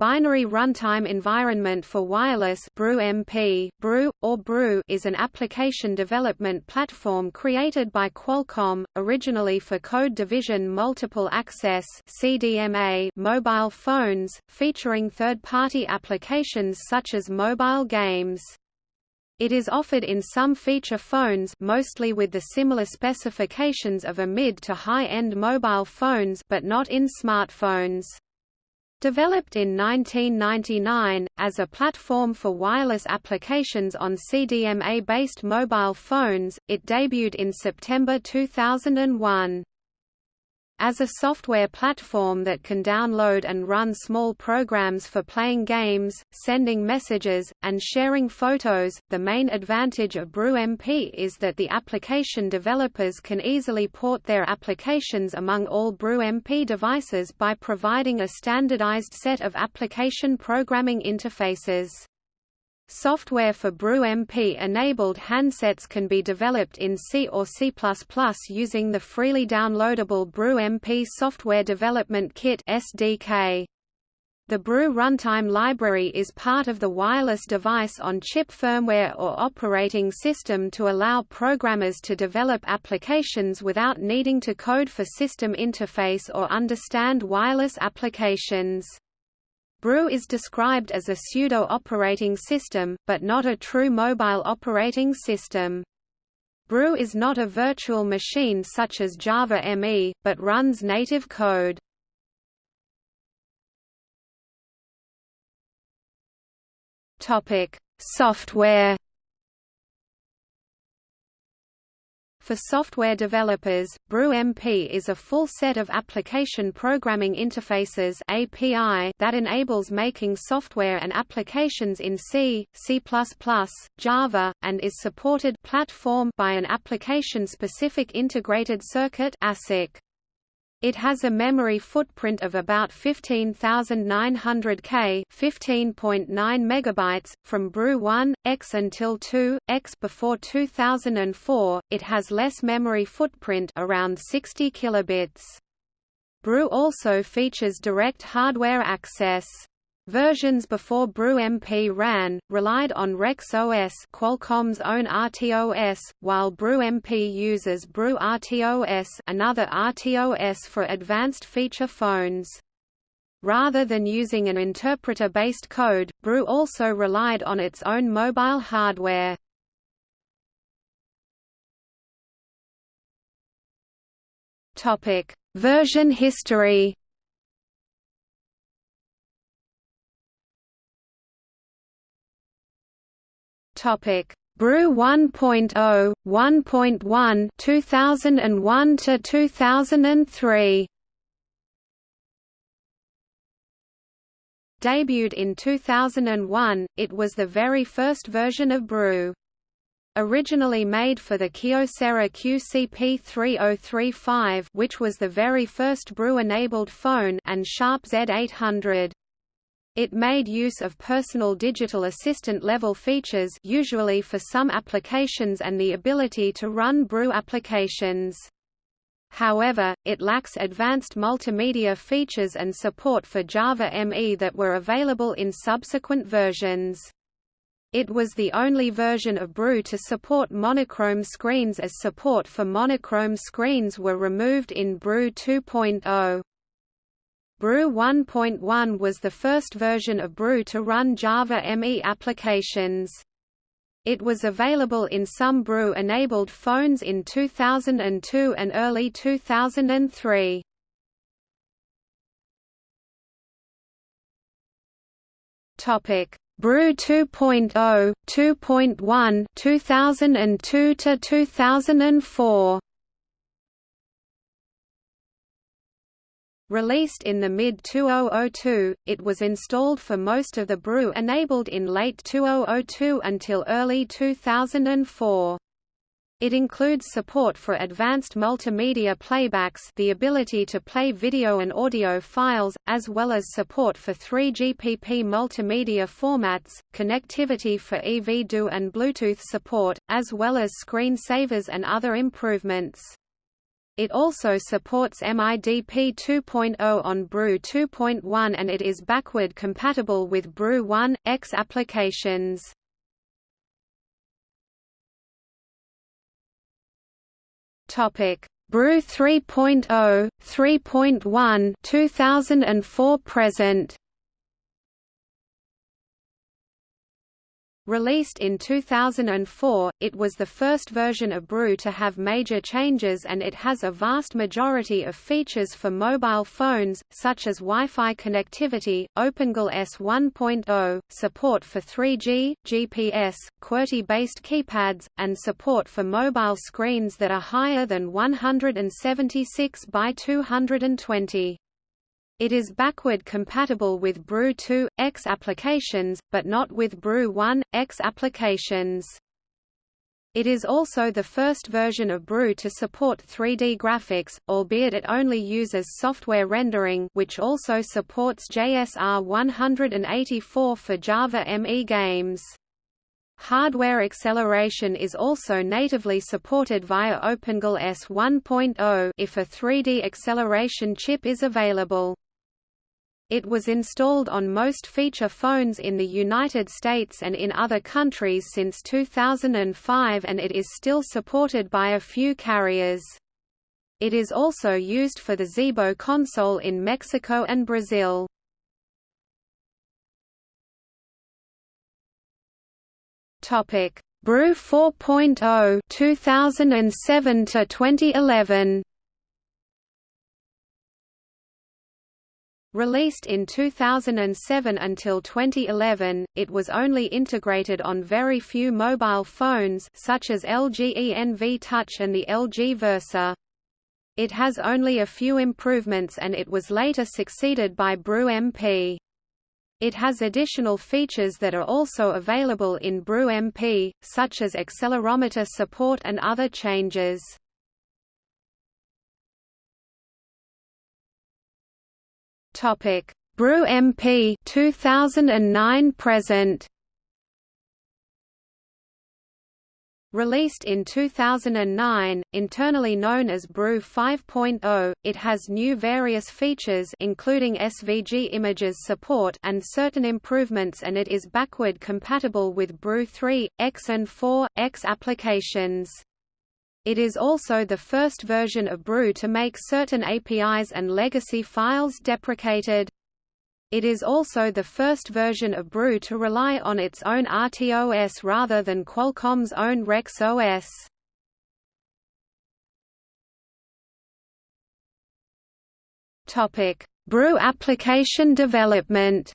Binary Runtime Environment for Wireless Brew-MP, Brew, or Brew is an application development platform created by Qualcomm, originally for Code Division Multiple Access CDMA mobile phones, featuring third-party applications such as mobile games. It is offered in some feature phones mostly with the similar specifications of a mid to high-end mobile phones but not in smartphones. Developed in 1999, as a platform for wireless applications on CDMA-based mobile phones, it debuted in September 2001. As a software platform that can download and run small programs for playing games, sending messages, and sharing photos, the main advantage of Brew-MP is that the application developers can easily port their applications among all Brew-MP devices by providing a standardized set of application programming interfaces. Software for Brew-MP-enabled handsets can be developed in C or C++ using the freely downloadable Brew-MP Software Development Kit (SDK). The Brew runtime library is part of the wireless device on chip firmware or operating system to allow programmers to develop applications without needing to code for system interface or understand wireless applications. Brew is described as a pseudo-operating system, but not a true mobile operating system. Brew is not a virtual machine such as Java ME, but runs native code. Software For software developers, Brew-MP is a full set of application programming interfaces API that enables making software and applications in C, C++, Java, and is supported platform by an application-specific integrated circuit ASIC. It has a memory footprint of about 15,900 K, 15.9 megabytes from Brew 1 X until 2 X before 2004. It has less memory footprint around 60 kilobits. Brew also features direct hardware access. Versions before Brew-MP ran, relied on Rex OS Qualcomm's own RTOS, while Brew-MP uses Brew RTOS another RTOS for advanced feature phones. Rather than using an interpreter-based code, Brew also relied on its own mobile hardware. Version history Topic: Brew 1.0, 1.1, 2001 to 2003. Debuted in 2001, it was the very first version of Brew. Originally made for the Kyocera QCP3035 which was the very first Brew-enabled phone and Sharp Z800. It made use of personal digital assistant level features usually for some applications and the ability to run brew applications. However, it lacks advanced multimedia features and support for Java ME that were available in subsequent versions. It was the only version of Brew to support monochrome screens as support for monochrome screens were removed in Brew 2.0. Brew 1.1 was the first version of Brew to run Java ME applications. It was available in some Brew-enabled phones in 2002 and early 2003. Topic: Brew 2.0, 2.1, 2002 to 2004. Released in the mid-2002, it was installed for most of the brew enabled in late 2002 until early 2004. It includes support for advanced multimedia playbacks the ability to play video and audio files, as well as support for 3GPP multimedia formats, connectivity for EV-DO and Bluetooth support, as well as screen savers and other improvements. It also supports MIDP 2.0 on Brew 2.1 and it is backward compatible with Brew 1, X applications. Brew 3.0, 3.1, 2004 present. Released in 2004, it was the first version of Brew to have major changes and it has a vast majority of features for mobile phones, such as Wi-Fi connectivity, OpenGL ES 1.0, support for 3G, GPS, QWERTY-based keypads, and support for mobile screens that are higher than 176 by 220. It is backward compatible with Brew 2, X applications, but not with Brew 1, X applications. It is also the first version of Brew to support 3D graphics, albeit it only uses software rendering which also supports JSR 184 for Java ME games. Hardware acceleration is also natively supported via OpenGL ES 1.0 if a 3D acceleration chip is available. It was installed on most feature phones in the United States and in other countries since 2005 and it is still supported by a few carriers. It is also used for the Zeebo console in Mexico and Brazil. Topic: Brew 4.0 2007 to 2011. Released in 2007 until 2011, it was only integrated on very few mobile phones such as LG ENV Touch and the LG Versa. It has only a few improvements and it was later succeeded by Brew MP. It has additional features that are also available in Brew MP, such as accelerometer support and other changes. Topic: Brew MP 2009 present. Released in 2009, internally known as Brew 5.0, it has new various features including SVG images support and certain improvements and it is backward compatible with Brew 3, X and 4, X applications. It is also the first version of Brew to make certain APIs and legacy files deprecated. It is also the first version of Brew to rely on its own RTOS rather than Qualcomm's own Rex OS. Topic: Brew application development.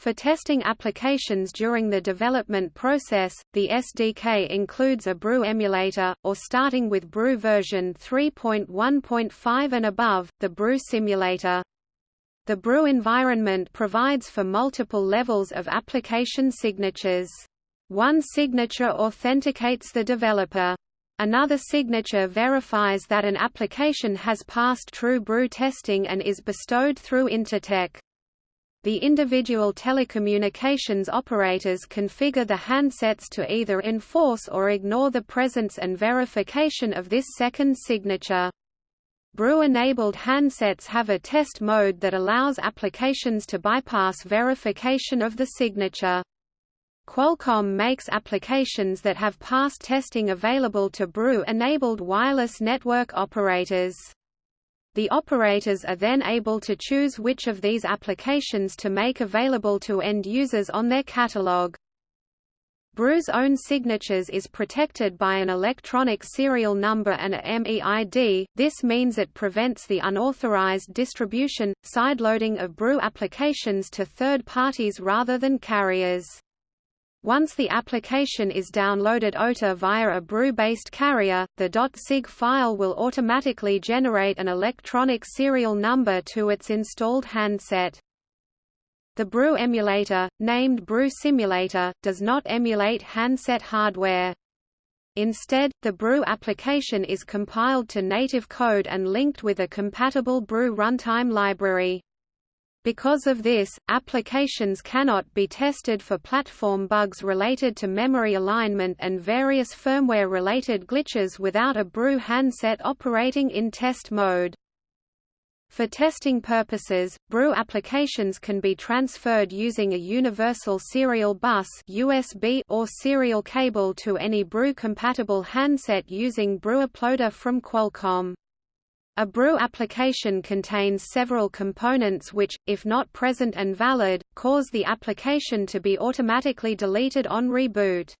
For testing applications during the development process, the SDK includes a Brew emulator, or starting with Brew version 3.1.5 and above, the Brew simulator. The Brew environment provides for multiple levels of application signatures. One signature authenticates the developer. Another signature verifies that an application has passed true brew testing and is bestowed through Intertek. The individual telecommunications operators configure the handsets to either enforce or ignore the presence and verification of this second signature. Brew-enabled handsets have a test mode that allows applications to bypass verification of the signature. Qualcomm makes applications that have passed testing available to Brew-enabled wireless network operators. The operators are then able to choose which of these applications to make available to end users on their catalog. Brew's own signatures is protected by an electronic serial number and a MEID, this means it prevents the unauthorized distribution, sideloading of Brew applications to third parties rather than carriers. Once the application is downloaded OTA via a brew-based carrier, the .sig file will automatically generate an electronic serial number to its installed handset. The Brew emulator, named Brew Simulator, does not emulate handset hardware. Instead, the Brew application is compiled to native code and linked with a compatible Brew runtime library. Because of this, applications cannot be tested for platform bugs related to memory alignment and various firmware-related glitches without a Brew handset operating in test mode. For testing purposes, Brew applications can be transferred using a universal serial bus USB or serial cable to any Brew-compatible handset using Brew Uploader from Qualcomm. A brew application contains several components which, if not present and valid, cause the application to be automatically deleted on reboot.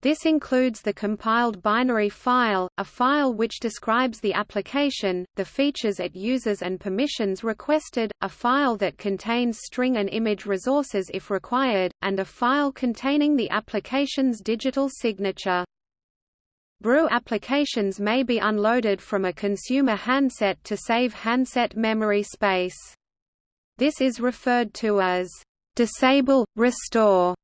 This includes the compiled binary file, a file which describes the application, the features it uses and permissions requested, a file that contains string and image resources if required, and a file containing the application's digital signature. Brew applications may be unloaded from a consumer handset to save handset memory space. This is referred to as disable, restore,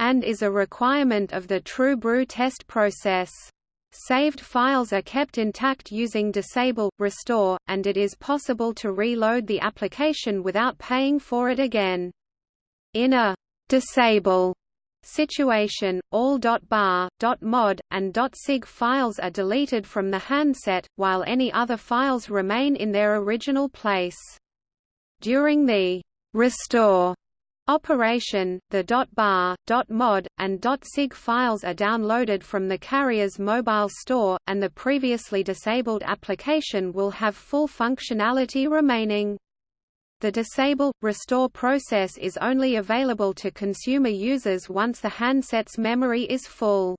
and is a requirement of the True brew test process. Saved files are kept intact using disable, restore, and it is possible to reload the application without paying for it again. In a disable situation, all .bar, .mod, and .sig files are deleted from the handset, while any other files remain in their original place. During the restore operation, the .bar, .mod, and .sig files are downloaded from the carrier's mobile store, and the previously disabled application will have full functionality remaining. The disable, restore process is only available to consumer users once the handset's memory is full.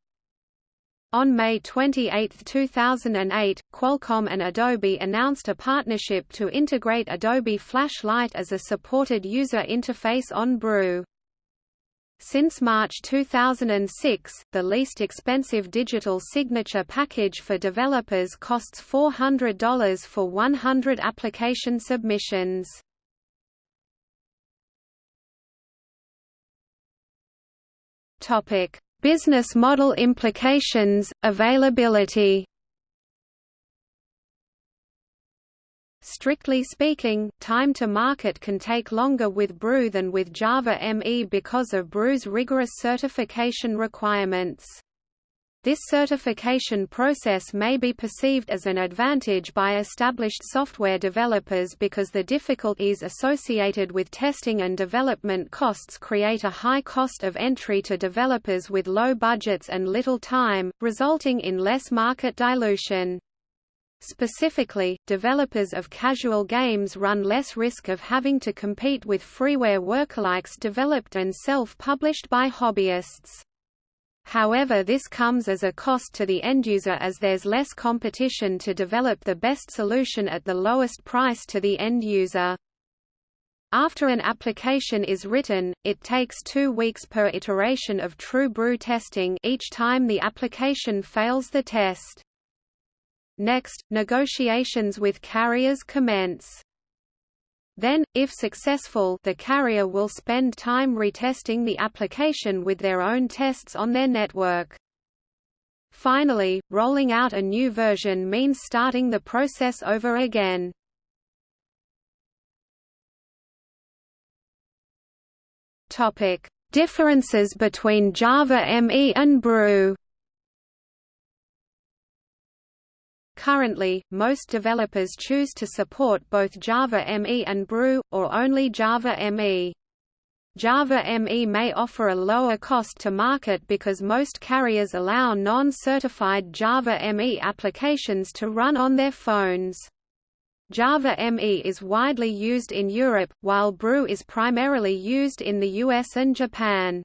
On May 28, 2008, Qualcomm and Adobe announced a partnership to integrate Adobe Flash Lite as a supported user interface on Brew. Since March 2006, the least expensive digital signature package for developers costs $400 for 100 application submissions. Topic: Business model implications, availability. Strictly speaking, time to market can take longer with Brew than with Java ME because of Brew's rigorous certification requirements. This certification process may be perceived as an advantage by established software developers because the difficulties associated with testing and development costs create a high cost of entry to developers with low budgets and little time, resulting in less market dilution. Specifically, developers of casual games run less risk of having to compete with freeware workalikes developed and self-published by hobbyists. However this comes as a cost to the end-user as there's less competition to develop the best solution at the lowest price to the end-user. After an application is written, it takes two weeks per iteration of true Brew testing each time the application fails the test. Next, negotiations with carriers commence. Then, if successful the carrier will spend time retesting the application with their own tests on their network. Finally, rolling out a new version means starting the process over again. Differences between Java ME and Brew Currently, most developers choose to support both Java ME and Brew, or only Java ME. Java ME may offer a lower cost to market because most carriers allow non-certified Java ME applications to run on their phones. Java ME is widely used in Europe, while Brew is primarily used in the US and Japan.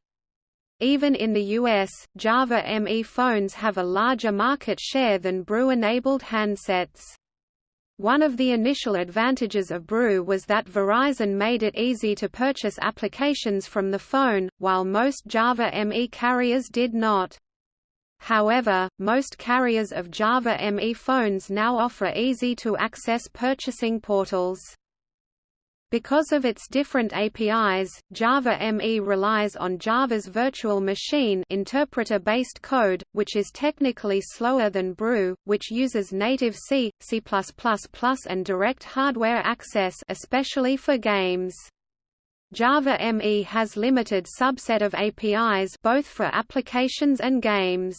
Even in the US, Java ME phones have a larger market share than Brew-enabled handsets. One of the initial advantages of Brew was that Verizon made it easy to purchase applications from the phone, while most Java ME carriers did not. However, most carriers of Java ME phones now offer easy-to-access purchasing portals. Because of its different APIs, Java ME relies on Java's virtual machine interpreter-based code, which is technically slower than Brew, which uses native C, C++, and direct hardware access especially for games. Java ME has limited subset of APIs both for applications and games.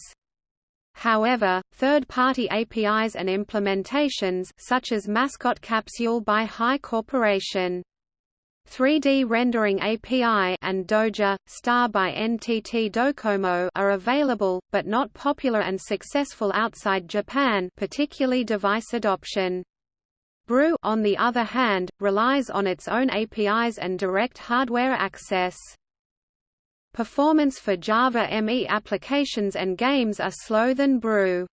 However, third-party APIs and implementations such as Mascot Capsule by Hi Corporation 3D Rendering API and Doja, Star by NTT Docomo are available, but not popular and successful outside Japan particularly device adoption. Brew on the other hand, relies on its own APIs and direct hardware access. Performance for Java ME applications and games are slow than Brew.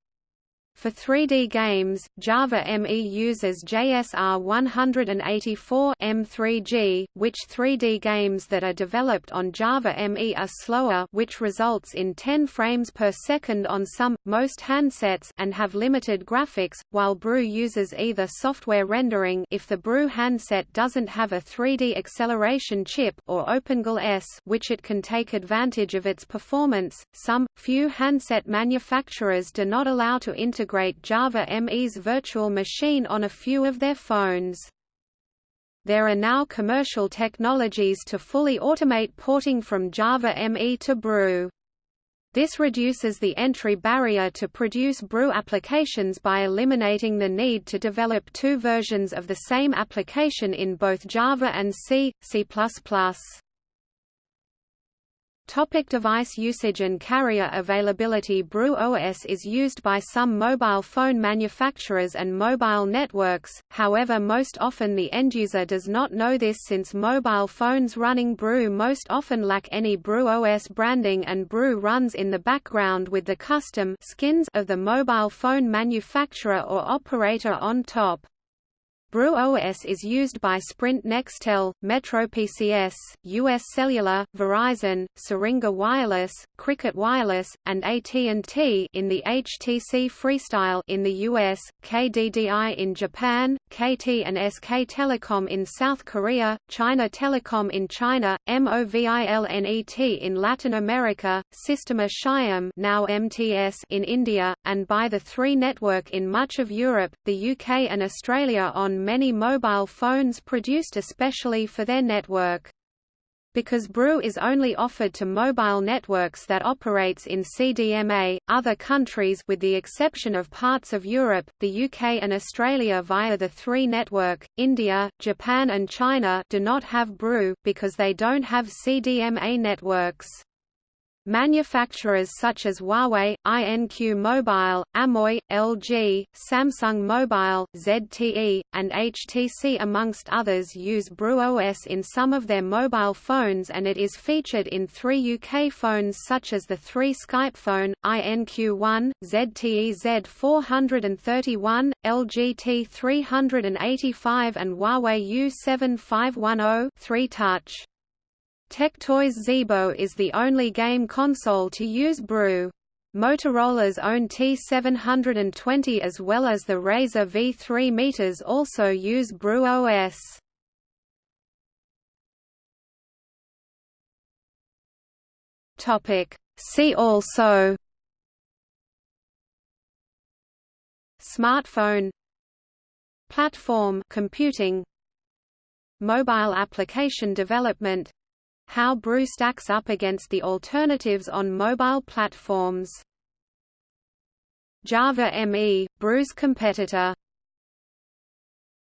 For 3D games, Java ME uses JSR 184 M3G, which 3D games that are developed on Java ME are slower which results in 10 frames per second on some, most handsets and have limited graphics, while Brew uses either software rendering if the Brew handset doesn't have a 3D acceleration chip or OpenGL ES which it can take advantage of its performance. Some, few handset manufacturers do not allow to integrate integrate Java ME's virtual machine on a few of their phones. There are now commercial technologies to fully automate porting from Java ME to Brew. This reduces the entry barrier to produce Brew applications by eliminating the need to develop two versions of the same application in both Java and C, C++. Topic device usage and carrier availability Brew OS is used by some mobile phone manufacturers and mobile networks, however most often the end-user does not know this since mobile phones running Brew most often lack any Brew OS branding and Brew runs in the background with the custom skins of the mobile phone manufacturer or operator on top. Brew OS is used by Sprint Nextel, Metro PCS, US Cellular, Verizon, Syringa Wireless, Cricket Wireless, and AT&T in the HTC Freestyle in the US, KDDI in Japan, KT and SK Telecom in South Korea, China Telecom in China, MOVILNET in Latin America, Sistema Shyam now MTS in India, and by the 3 network in much of Europe, the UK and Australia on many mobile phones produced especially for their network. Because Brew is only offered to mobile networks that operates in CDMA, other countries with the exception of parts of Europe, the UK and Australia via the 3 network, India, Japan and China do not have Brew, because they don't have CDMA networks. Manufacturers such as Huawei, INQ Mobile, Amoi, LG, Samsung Mobile, ZTE, and HTC amongst others use BrewOS in some of their mobile phones and it is featured in three UK phones such as the 3 Skype phone, INQ1, ZTE Z431, LG T385 and Huawei U7510 3 Touch. Tectoy's Zeebo is the only game console to use Brew. Motorola's own T720 as well as the RAZR V3 meters also use Brew OS. Topic See also Smartphone Platform computing Mobile application development how Brew stacks up against the alternatives on mobile platforms. Java ME, Brew's competitor